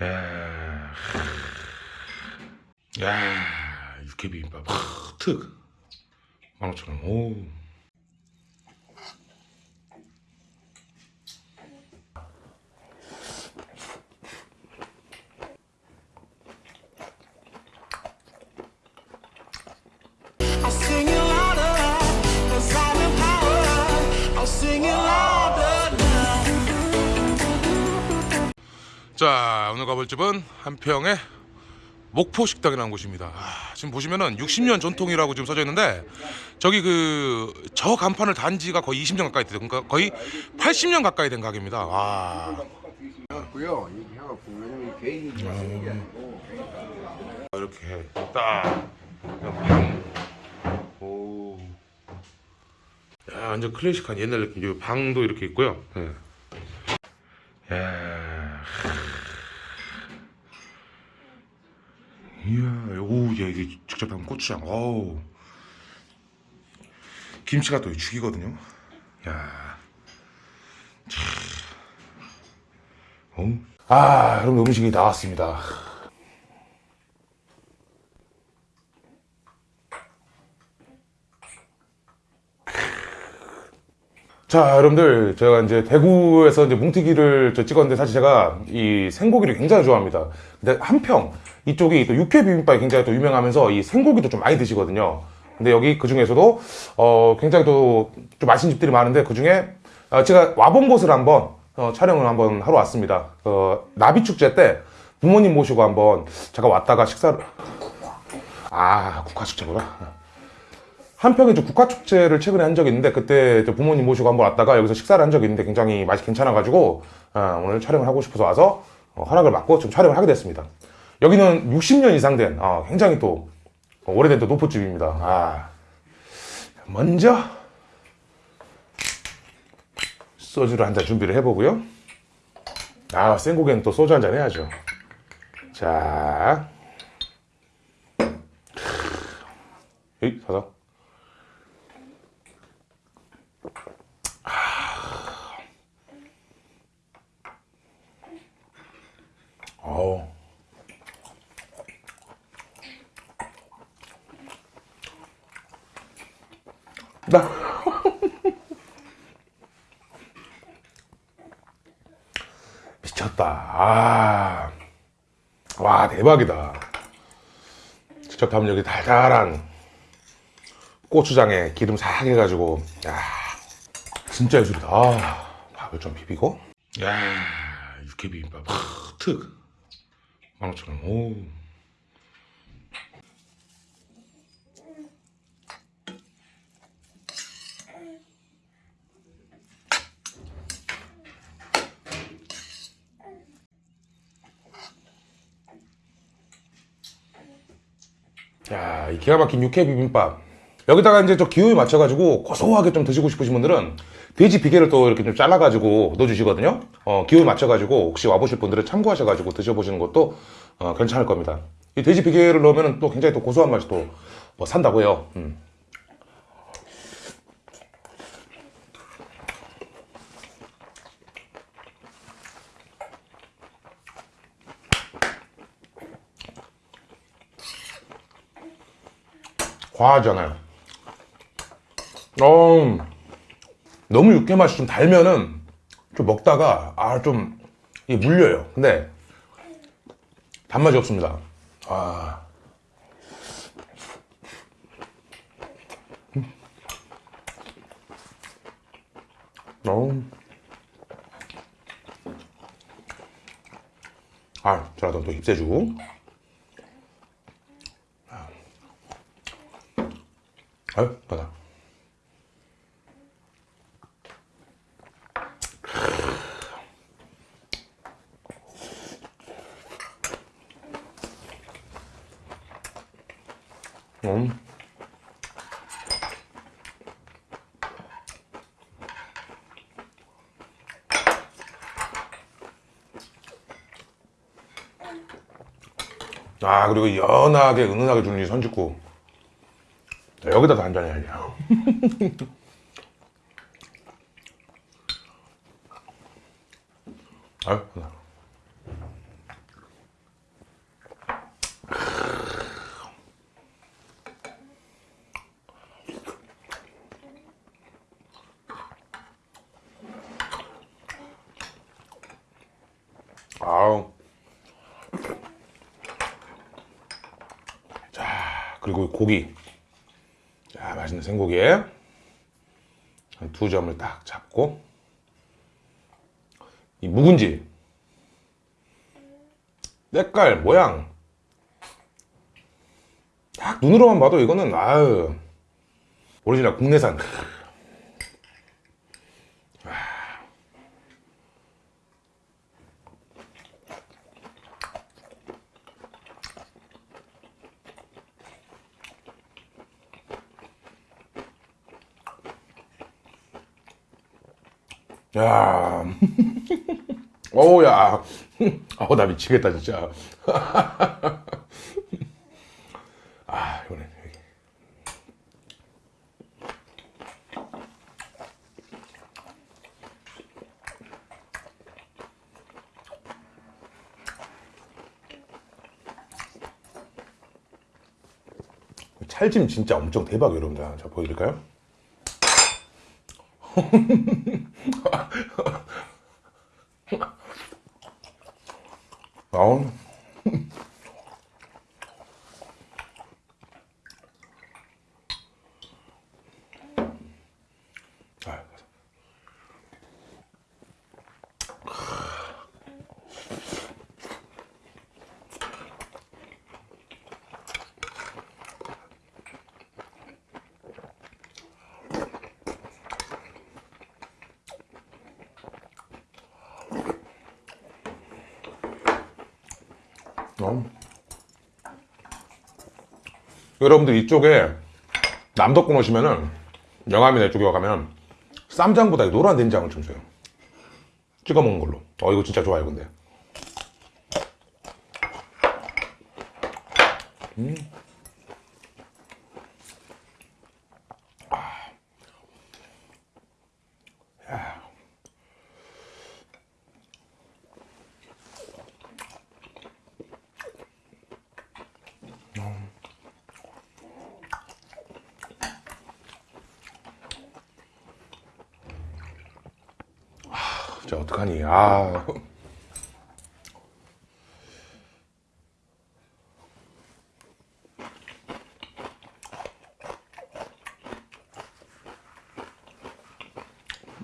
야, 야, 육회 비빔밥, 하, 특, 15,000원. 오. I'll 자, 오늘 가볼 집은 한평의 목포 식당이라는 곳입니다. 아, 지금 보시면은 60년 전통이라고 지금 써져 있는데 저기 그 저 간판을 단 지가 거의 20년 가까이 됐어요. 그러니까 거의 80년 가까이 된 가게입니다. 와. 고요 이렇게 해갖고 왜냐면 개인이 쓰는 게 아니고 이렇게 딱 그냥 방. 오. 야, 완전 클래식한 옛날 느낌. 이 방도 이렇게 있고요. 예. 야. 이게 직접 담은 고추장. 어우. 김치가 또 죽이거든요. 야. 참. 어? 아, 여러분 음식이 나왔습니다. 자, 여러분들, 제가 이제 대구에서 이제 뭉티기를 저 찍었는데 사실 제가 이 생고기를 굉장히 좋아합니다. 근데 한평, 이쪽이 또 육회 비빔밥이 굉장히 또 유명하면서 이 생고기도 좀 많이 드시거든요. 근데 여기 그 중에서도, 어, 굉장히 또 좀 맛있는 집들이 많은데 그 중에 어, 제가 와본 곳을 한번 어, 촬영을 한번 하러 왔습니다. 어, 나비축제 때 부모님 모시고 한번 제가 왔다가 식사를, 아, 국화축제구나. 한평에 좀 국화축제를 최근에 한 적이 있는데 그때 저 부모님 모시고 한번 왔다가 여기서 식사를 한 적이 있는데 굉장히 맛이 괜찮아가지고 어, 오늘 촬영을 하고 싶어서 와서 어, 허락을 받고 좀 촬영을 하게 됐습니다. 여기는 60년 이상 된 어, 굉장히 또 오래된 또 노포집입니다. 아, 먼저 소주를 한 잔 준비를 해보고요. 아, 생고기는 또 소주 한 잔 해야죠. 자, 에이, 사사. 나. 미쳤다. 아. 와, 대박이다. 직접 하면 여기 달달한 고추장에 기름 싹 해가지고, 야. 진짜 예술이다. 아, 밥을 좀 비비고. 야, 육회 비빔밥. 하, 특. 15,000원. 오. 야, 이 기가 막힌 육회 비빔밥. 여기다가 이제 저 기호에 맞춰가지고 고소하게 좀 드시고 싶으신 분들은 돼지 비계를 또 이렇게 좀 잘라가지고 넣어주시거든요. 어, 기호에 맞춰가지고 혹시 와보실 분들은 참고하셔가지고 드셔보시는 것도 어, 괜찮을 겁니다. 이 돼지 비계를 넣으면 또 굉장히 또 고소한 맛이 또 뭐 산다고 해요. 음. 과하잖아요. 어, 너무 육회 맛이 좀 달면은 좀 먹다가 아 좀 물려요. 근데 단맛이 없습니다. 아. 음. 어. 아, 저라도 또 힙세주. 아유, 받아. 음. 아, 그리고 연하게, 은은하게 주는 이 선짓국. 여기다 도 한잔 해야지 아유 아우. 자 그리고 고기. 자, 맛있는 생고기에 한 두 점을 딱 잡고 이 묵은지 색깔 모양 딱 눈으로만 봐도 이거는 아유 오리지널 국내산 야, 어우, 야. 어우, 나 미치겠다, 진짜. 아, 여기. 찰짐 진짜 엄청 대박, 여러분들. 자, 보여드릴까요? 아우. 아, 어. 여러분들 이쪽에 남덕군 오시면은 영암이나 이쪽에 가면 쌈장보다 이 노란 된장을 좀 줘요. 찍어 먹는 걸로. 어 이거 진짜 좋아요 근데. 진짜 어떡하니? 아.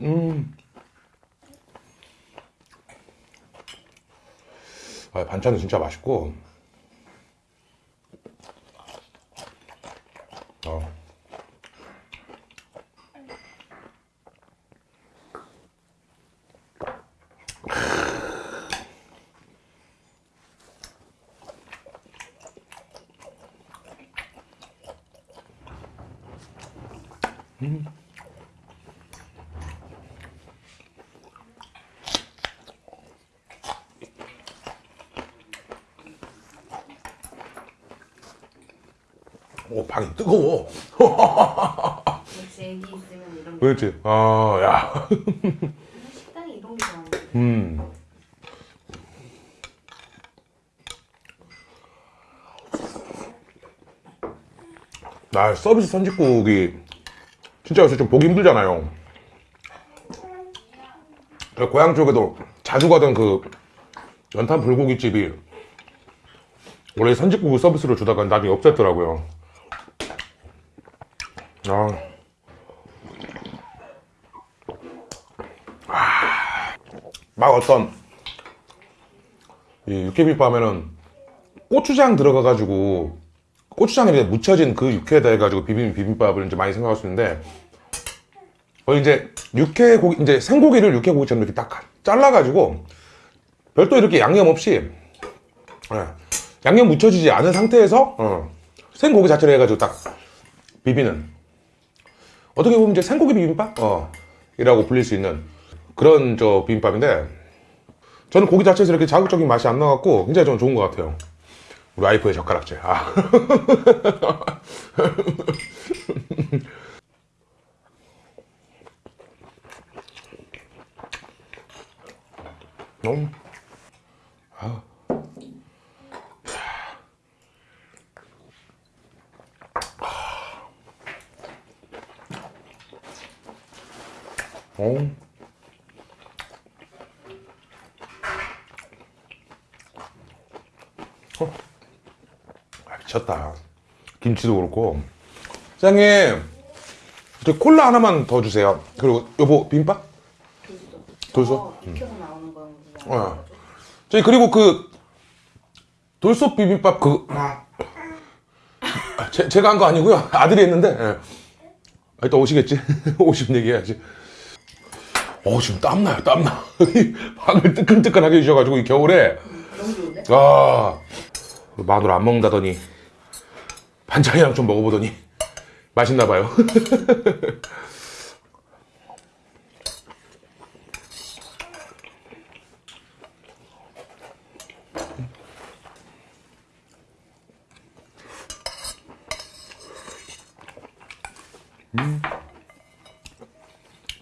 음. 아, 반찬은 진짜 맛있고. 오, 방이 뜨거워. 게 그렇지. 아, 야. 식당이 이런 게 좋아하는데 음. 나 서비스 선짓국이 진짜 요새 좀 보기 힘들잖아요. 저 고향 쪽에도 자주 가던 그 연탄 불고기집이 원래 선짓국을 서비스로 주다가 나중에 없앴더라고요. 아. 막 어떤 이 하면은 고추장 들어가가지고 고추장에 묻혀진 그 육회에다 해가지고 비빔 비빔밥을 이제 많이 생각할 수 있는데 거의 이제 육회 고기 이제 생고기를 육회 고기처럼 이렇게 딱 잘라가지고 별도 이렇게 양념 없이 예, 양념 묻혀지지 않은 상태에서 어, 생고기 자체를 해가지고 딱 비비는 어떻게 보면 이제 생고기 비빔밥 어, 이라고 불릴 수 있는 그런 저 비빔밥인데 저는 고기 자체에서 이렇게 자극적인 맛이 안 나갖고 굉장히 저는 좋은 것 같아요. 우리 와이프의 젓가락질. 아. 너무. 아. 어. 미쳤다. 김치도 그렇고. 사장님, 저 콜라 하나만 더 주세요. 그리고 여보 비빔밥? 돌솥? 어, 익혀서 나오는 건 어. 저희 그리고 그 돌솥 비빔밥 그 아, 제, 제가 한 거 아니고요. 아들이 했는데. 예. 아, 이따 오시겠지? 오시면 얘기해야지. 어, 지금 땀나요, 땀나. 방을 뜨끈뜨끈하게 해주셔가지고, 이 겨울에. 너무 좋은데? 아, 마늘 안 먹는다더니, 반찬이랑 좀 먹어보더니, 맛있나봐요.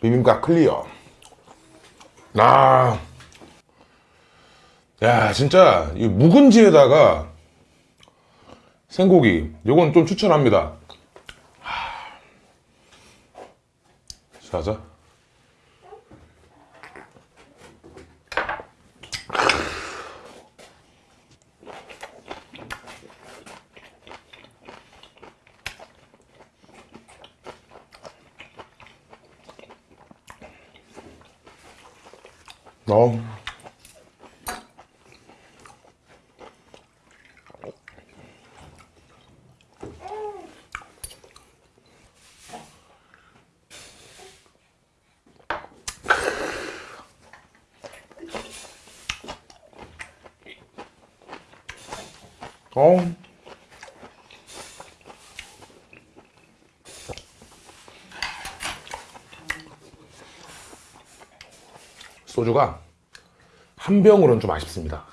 비빔밥 클리어. 아, 야, 진짜, 이 묵은지에다가 생고기, 요건 좀 추천합니다. 하. 자자. 어. 어. 소주가 한 병으로는 좀 아쉽습니다.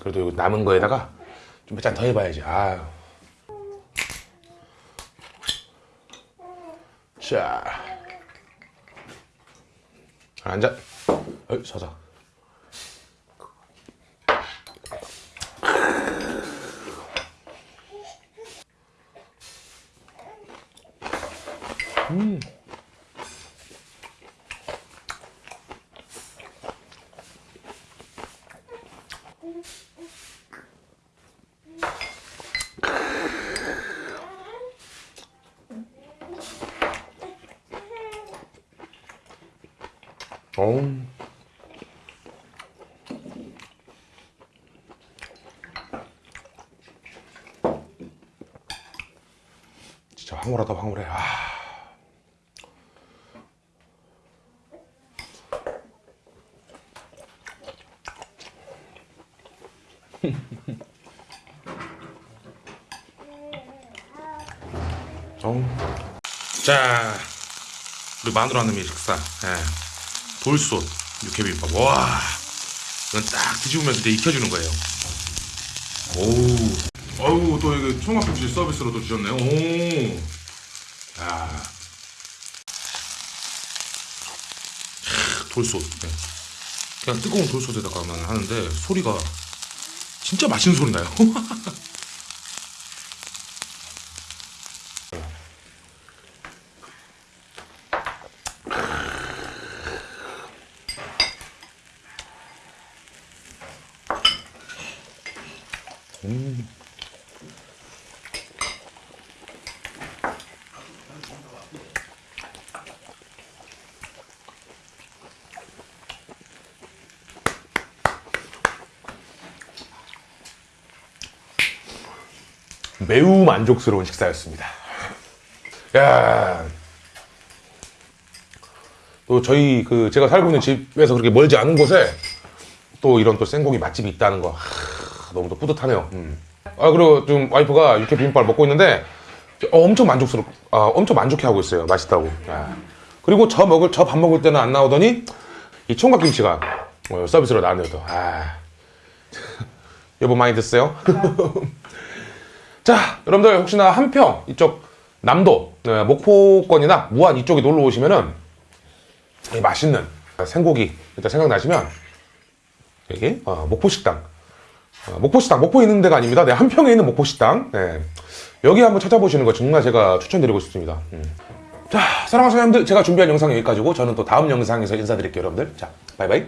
그래도 남은 거에다가 좀 몇 잔 더 해봐야지. 아유. 자. 앉아. 어이, 서서. 어. 진짜 황홀하다 황홀해. 아. 어. 자, 우리 마누라 하는 식사. 예. 돌솥 육회비빔밥. 와, 이건 딱 뒤집으면서 이제 익혀주는 거예요. 오, 어우 또 이거 총각김치 서비스로 또 주셨네요. 오, 야, 캬, 돌솥. 네. 그냥 뜨거운 돌솥에다가만 하는데 소리가 진짜 맛있는 소리 나요. 매우 만족스러운 식사였습니다. 야. 또 저희 그 제가 살고 있는 집에서 그렇게 멀지 않은 곳에 또 이런 또 생고기 맛집이 있다는 거 하, 너무 또 뿌듯하네요. 음. 아 그리고 좀 와이프가 육회 비빔밥을 먹고 있는데 어, 엄청 만족스럽, 아, 엄청 만족해하고 있어요. 맛있다고. 야. 그리고 저 먹을 저 밥 먹을 때는 안 나오더니 이 총각김치가 어, 서비스로 나왔네요. 또. 아. 여보 많이 드세요? 자, 여러분들 혹시나 한평 이쪽 남도 네, 목포권이나 무안 이쪽에 놀러 오시면은 이 맛있는 생고기 일단 생각나시면 여기 어, 목포식당 어, 목포식당 목포에 있는 데가 아닙니다. 네, 한평에 있는 목포식당 네, 여기 한번 찾아보시는 거 정말 제가 추천드리고 싶습니다. 음. 자, 사랑하는 사람들 제가 준비한 영상 여기까지고 저는 또 다음 영상에서 인사드릴게요, 여러분들. 자, 바이바이.